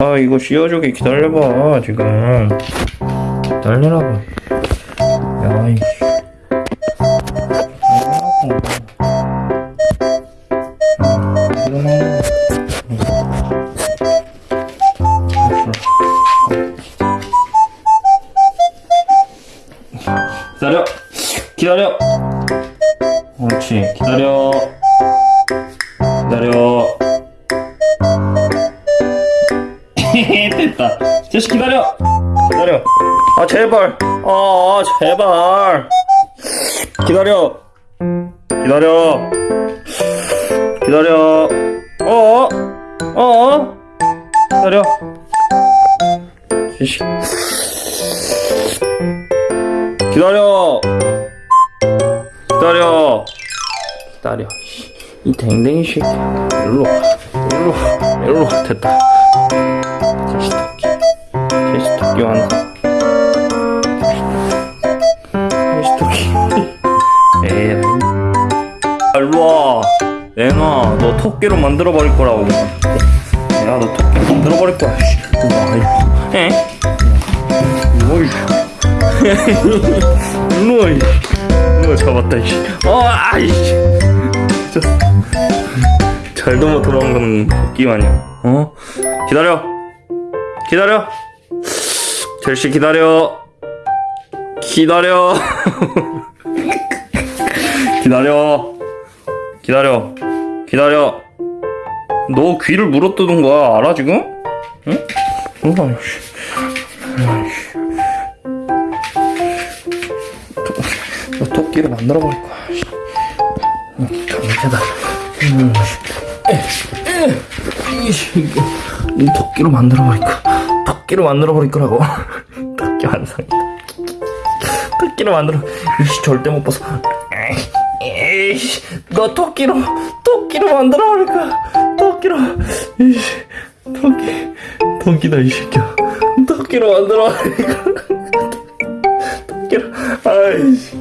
아 이거 씌워주게 기다려봐 지금. 기다리라고. 야이 기다려. 기다려. 옳지. 기다려. 기다려 됐다. 제시 기다려. 기다려. 아 제발. 아 제발. 기다려. 기다려. 기다려. 어어 어어 기다려. 제시 기다려. 기다려. 기다려. 이 댕댕이 새끼야. 일로 와. 일로 와. 일로 와. 됐다 제시 토끼 에이 아, 일로 와. 내놔 너 토끼로 만들어 버릴 거라고. 내가 너 토끼 만들어 버릴 거야. 에? 어이 일로 와. 이씨 일로 와. 잡았다 이씨. 어 아이씨. 잘도 못 도망가는 토끼 마냥 어? 기다려. 기다려 젤시 기다려 기다려 기다려 기다려 기다려 너 귀를 물어뜯은 거야 알아 지금? 응? 어. 너 토끼를 만들어 버릴 거야. 강제다. 음, 이거 이 토끼로 만들어 버릴 거야. 토끼로 만들어 버릴 거라고. 토끼 완성이다. 토끼로 만들어. 이씨 절대 못 벗어. 에이, 에이씨, 너 토끼로 토끼로 만들어 버릴 거야. 토끼로. 이씨, 토끼 토끼다 이 새끼야. 토끼로 만들어 버릴 거야. 토끼로. 아이씨.